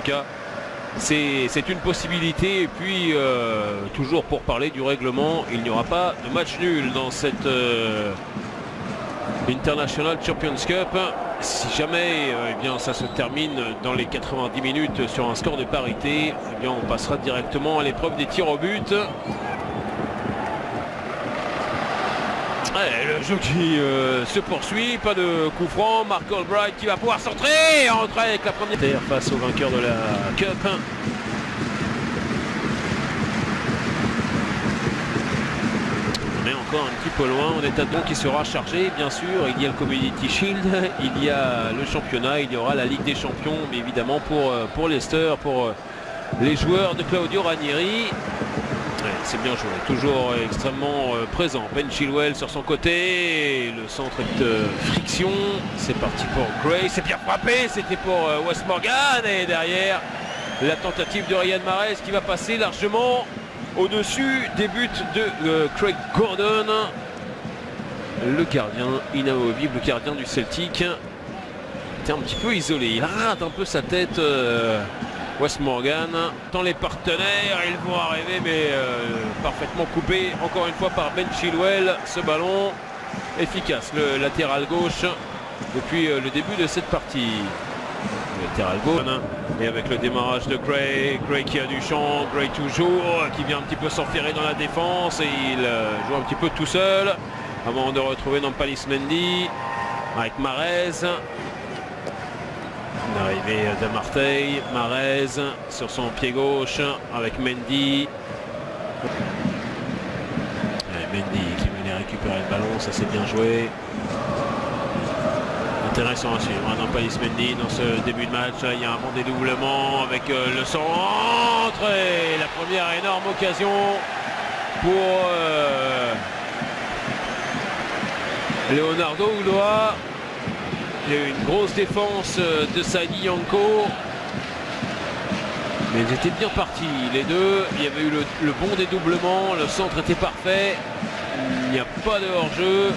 tout cas, c'est une possibilité. Et puis, euh, toujours pour parler du règlement, il n'y aura pas de match nul dans cette euh, International Champions Cup. Si jamais euh, eh bien, ça se termine dans les 90 minutes sur un score de parité, eh bien, on passera directement à l'épreuve des tirs au but. Le jeu qui se poursuit, pas de coup franc, Mark Albright qui va pouvoir centrer, entrer avec la première. Terre face au vainqueur de la Cup. Mais encore un petit peu loin, on est à donc qui sera chargé, bien sûr, il y a le Community Shield, il y a le championnat, il y aura la Ligue des Champions, mais évidemment pour, pour Leicester, pour les joueurs de Claudio Ranieri, c'est bien joué, toujours extrêmement euh, présent. Ben Chilwell sur son côté, le centre de friction. C'est parti pour Gray, c'est bien frappé, c'était pour euh, West Morgan. Et derrière, la tentative de Ryan Mares qui va passer largement au-dessus des buts de euh, Craig Gordon. Le gardien inamovible, le gardien du Celtic. Était un petit peu isolé, il rate un peu sa tête. West Morgan. Dans les partenaires, ils vont arriver, mais euh, parfaitement coupé encore une fois par Ben Chilwell. Ce ballon efficace, le latéral gauche depuis euh, le début de cette partie. Latéral gauche et avec le démarrage de Gray, Gray qui a du champ, Gray toujours, qui vient un petit peu s'enferrer dans la défense et il euh, joue un petit peu tout seul avant de retrouver Nampalis Mendy avec Marez L'arrivée de Marseille, Marez sur son pied gauche avec Mendy. Mendy qui venait récupérer le ballon, ça c'est bien joué. Intéressant à suivre, hein, Palis Mendy dans ce début de match, il y a un bon dédoublement avec euh, le centre et la première énorme occasion pour euh, Leonardo Ouloa il y a eu une grosse défense euh, de Sadi Yanko. Mais ils étaient bien partis, les deux. Il y avait eu le, bon dédoublement, le centre était parfait. Il n'y a pas de hors-jeu.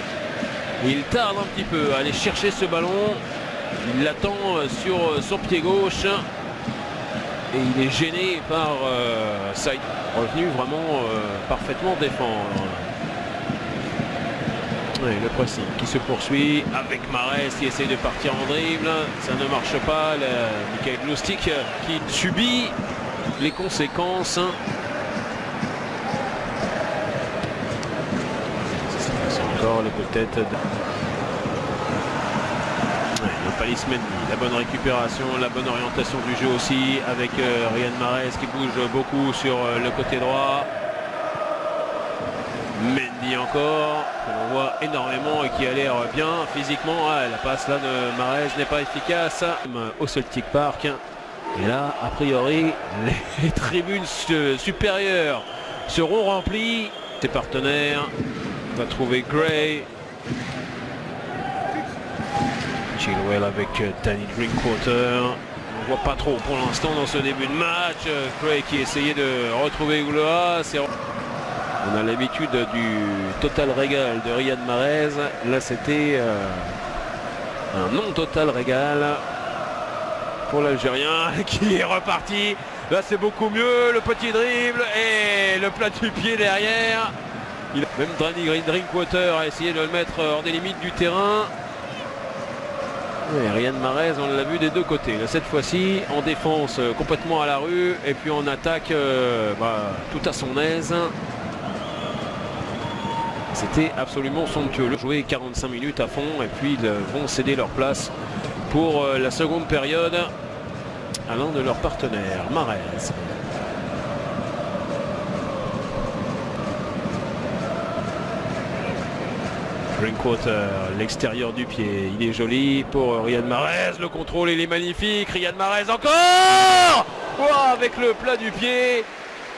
Il tarde un petit peu à aller chercher ce ballon. Il l'attend euh, sur euh, son pied gauche. Et il est gêné par euh, Revenu vraiment parfaitement défendre le pressing qui se poursuit avec Marès qui essaie de partir en dribble. Ça ne marche pas. Michael Lustig qui subit les conséquences. Encore le peut-être la bonne récupération, la bonne orientation du jeu aussi avec euh, Ryan Mares qui bouge beaucoup sur euh, le côté droit. Mendy encore, que voit énormément et qui a l'air bien physiquement. Ah, la passe là de Marez n'est pas efficace au Celtic Park. Et là, a priori, les tribunes supérieures seront remplies. Ses partenaires va trouver Gray. Chilwell avec Danny Drinkwater. On voit pas trop pour l'instant dans ce début de match. Gray qui essayait de retrouver Ouloa. On a l'habitude du total régal de Riyad Mahrez. Là, c'était euh, un non total régal pour l'Algérien qui est reparti. Là, c'est beaucoup mieux. Le petit dribble et le plat du pied derrière. Il même Drani Drinkwater a essayé de le mettre hors des limites du terrain. Et Ryan Mahrez, on l'a vu des deux côtés. cette fois-ci, en défense euh, complètement à la rue et puis en attaque euh, bah, tout à son aise. C'était absolument somptueux. Le jouer 45 minutes à fond et puis ils vont céder leur place pour euh, la seconde période à l'un de leurs partenaires, Marez. Drinkwater, l'extérieur du pied, il est joli pour Riyad Mahrez, le contrôle il est magnifique, Riyad Mahrez encore! Avec le plat du pied,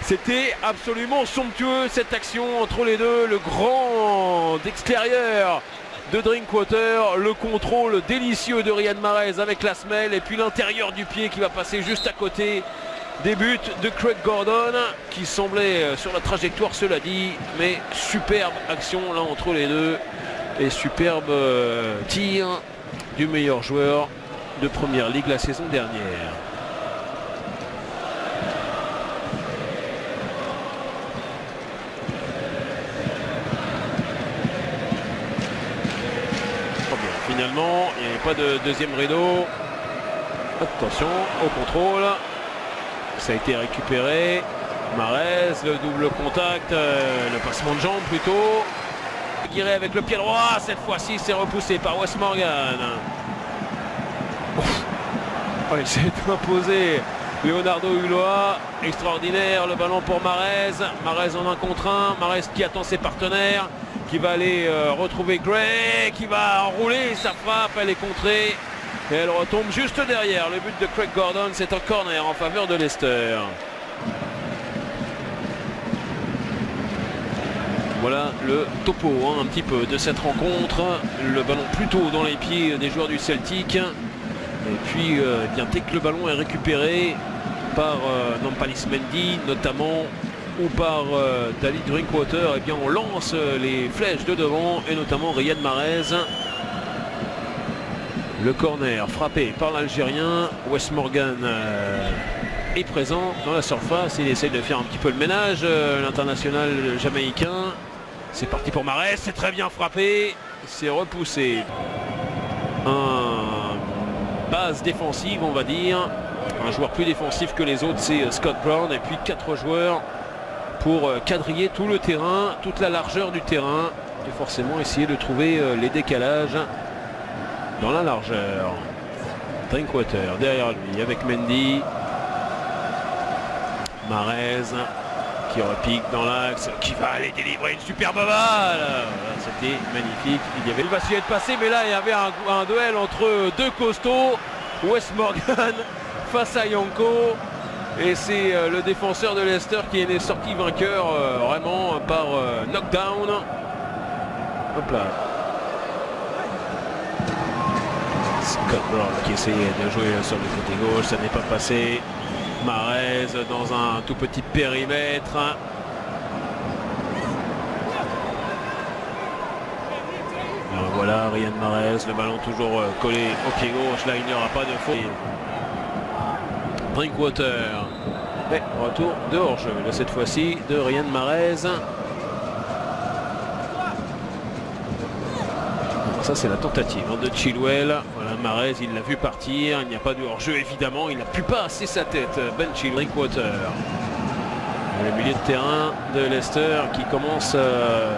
c'était absolument somptueux cette action entre les deux. Le grand extérieur de Drinkwater, le contrôle délicieux de Ryan Mahrez avec la semelle et puis l'intérieur du pied qui va passer juste à côté des buts de Craig Gordon qui semblait euh, sur la trajectoire cela dit mais superbe action là entre les deux et superbe euh, tir du meilleur joueur de première ligue la saison dernière. Finalement. Il n'y avait pas de deuxième rideau. Attention au contrôle. Ça a été récupéré. Marez, le double contact, euh, le passement de jambe plutôt. Guiré avec le pied droit, cette fois-ci c'est repoussé par Wes Morgan. il s'est imposé Leonardo Hulot, extraordinaire, le ballon pour Marez. Marez en un contre un, Marez qui attend ses partenaires, qui va aller euh, retrouver Gray, qui va enrouler sa frappe, elle est contrée. Et elle retombe juste derrière. Le but de Craig Gordon, c'est un corner en faveur de Leicester. Voilà le topo hein, un petit peu de cette rencontre. Le ballon plutôt dans les pieds des joueurs du Celtic. Et puis, euh, eh bien, dès que le ballon est récupéré par euh, notamment, ou par euh, Dali Drinkwater, et eh bien, on lance euh, les flèches de devant, et notamment Riyad Mahrez. Le corner frappé par l'Algérien. Wes Morgan est présent dans la surface. Il essaie de faire un petit peu le ménage, l'international jamaïcain. C'est parti pour Mahrez, c'est très bien frappé. C'est repoussé. Un base défensive, on va dire. Un joueur plus défensif que les autres, c'est euh, Scott Brown. Et puis quatre joueurs pour euh, quadriller tout le terrain, toute la largeur du terrain. Et forcément essayer de trouver euh, les décalages dans la largeur. Drinkwater derrière lui avec Mendy. Marez qui repique dans l'axe, qui va aller délivrer une superbe balle. C'était magnifique. Il y avait le vacillé de passer, mais là il y avait un, duel entre deux costauds. Wes Morgan face à Yanko. Et c'est euh, le défenseur de Leicester qui est sorti vainqueur euh, vraiment par euh, knockdown. Hop là. Scott Brown qui essayait de jouer sur le côté gauche, ça n'est pas passé. Marez dans un tout petit périmètre. Alors voilà, Ryan Marez, le ballon toujours collé au pied gauche. Là, il n'y aura pas de faute. Drinkwater. Et retour de hors-jeu, cette fois-ci de Ryan Marez. Ça c'est la tentative hein, de Chilwell. Voilà Marez, il l'a vu partir. Il n'y a pas de hors-jeu évidemment. Il n'a plus pas assez sa tête. Ben Chilwell, Drinkwater. Le milieu de terrain de Leicester qui commence euh,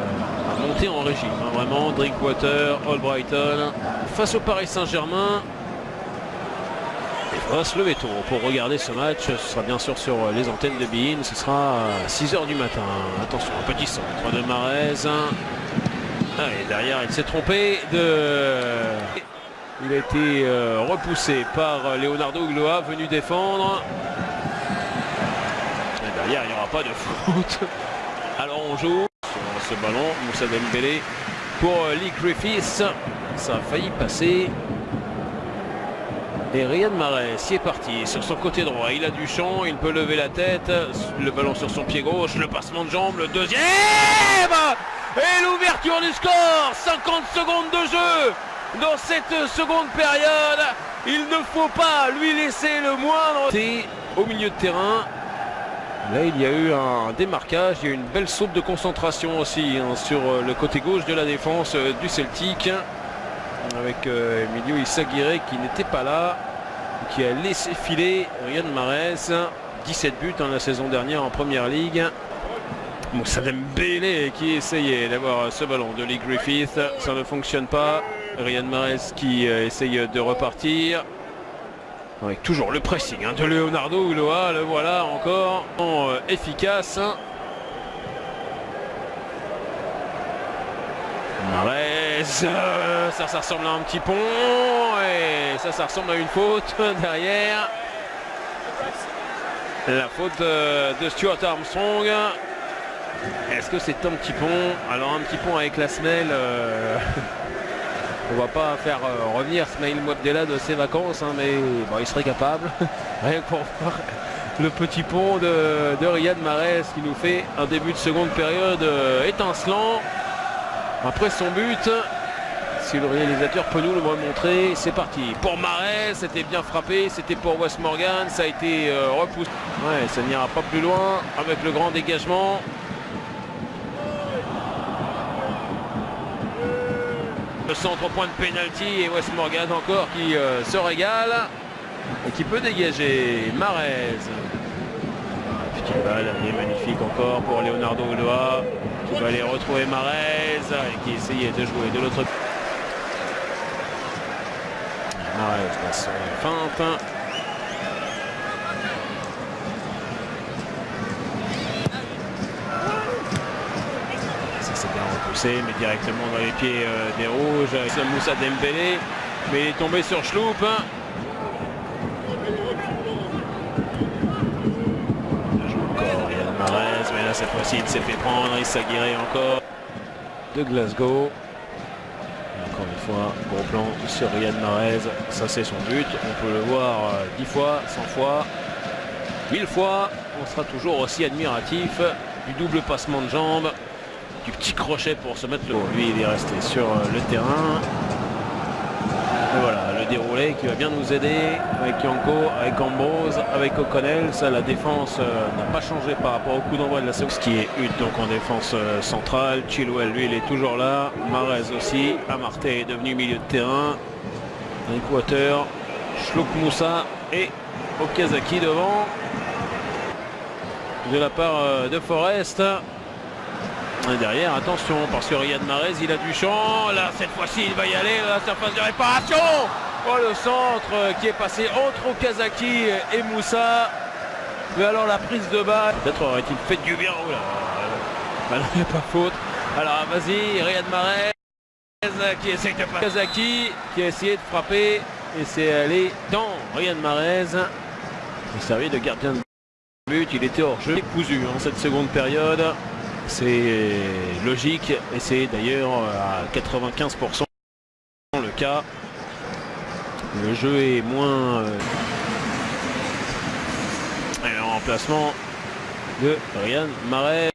à monter en régime. Hein, vraiment, Drinkwater, Albrighton. Face au Paris Saint-Germain, on va se lever pour regarder ce match. Ce sera bien sûr sur les antennes de Bein. Ce sera à 6h du matin. Attention, un petit centre de Marez. Ah, et derrière, il s'est trompé. De... Il a été euh, repoussé par Leonardo Ugloa, venu défendre. Et derrière, il n'y aura pas de foot. Alors on joue sur ce ballon. Moussa Dembélé pour Lee Griffiths. Ça a failli passer. Et Riyad Mahrez y est parti sur son côté droit. Il a du champ, il peut lever la tête. Le ballon sur son pied gauche, le passement de jambe, le deuxième Et l'ouverture du score 50 secondes de jeu dans cette seconde période. Il ne faut pas lui laisser le moindre. Au milieu de terrain, Là, il y a eu un démarquage, il y a eu une belle saute de concentration aussi hein, sur le côté gauche de la défense euh, du Celtic avec euh, Emilio Issaguirre qui n'était pas là, qui a laissé filer Ryan Mahrez. 17 buts hein, la saison dernière en première ligue. Moussa Dembélé qui essayait d'avoir ce ballon de Lee Griffith, ça ne fonctionne pas. Ryan Mahrez qui euh, essaye de repartir. Avec toujours le pressing hein, de Leonardo Uloa, le voilà encore euh, efficace. Mahrez, ça, ça ressemble à un petit pont et ça, ça ressemble à une faute derrière. La faute de Stuart Armstrong. Est-ce que c'est un petit pont? Alors un petit pont avec la semelle. On va pas faire euh, revenir Smail Mouabdella de ses vacances, hein, mais bon, il serait capable. Rien que pour voir le petit pont de, de Riyad Mahrez qui nous fait un début de seconde période euh, étincelant. Après son but, si le réalisateur peut nous le montrer, c'est parti. Pour Marais, c'était bien frappé, c'était pour Wes Morgan, ça a été euh, repoussé. Ouais, ça n'ira pas plus loin avec le grand dégagement. Le centre point de pénalty et West Morgan encore qui euh, se régale et qui peut dégager Marez. Petite balle, est magnifique encore pour Leonardo Ulloa qui va aller retrouver Marez et qui essayait de jouer de l'autre côté. Marez passe feinte. Ça mais directement dans les pieds euh, des rouges. C'est Moussa Dembélé, mais il est tombé sur Schloup. mais là cette fois-ci il s'est fait prendre, il s'aguerrait encore de Glasgow. encore une fois, gros plan sur Riyad Mahrez, ça c'est son but, on peut le voir 10 fois, 100 fois, 1000 fois, on sera toujours aussi admiratif du double passement de jambes, du petit crochet pour se mettre le... Lui il est resté sur le terrain, et voilà, le déroulé qui va bien nous aider avec Yanko, avec Ambrose, avec O'Connell. Ça, la défense euh, n'a pas changé par rapport au coup d'envoi de la seconde. qui est une donc en défense euh, centrale. Chilwell, lui, il est toujours là. Marez aussi. Amarté est devenu milieu de terrain. Water, Shlouk Moussa et Okazaki devant. De la part euh, de Forest. Derrière, attention, parce que Riyad Mahrez, il a du champ. Là, cette fois-ci, il va y aller la surface de réparation. Oh, le centre qui est passé entre Okazaki et Moussa. Mais alors, la prise de balle. Peut-être aurait-il fait du bien. Oh là, n'y a pas faute. Alors, vas-y, Riyad Mahrez qui essaye de. Okazaki qui a essayé de frapper. Et c'est allé dans Riyad Mahrez. Il servi de gardien de but. Il était hors jeu. Cousu en cette seconde période. C'est logique et c'est d'ailleurs à 95% le cas. Le jeu est moins... Euh, un remplacement de Ryan Marais.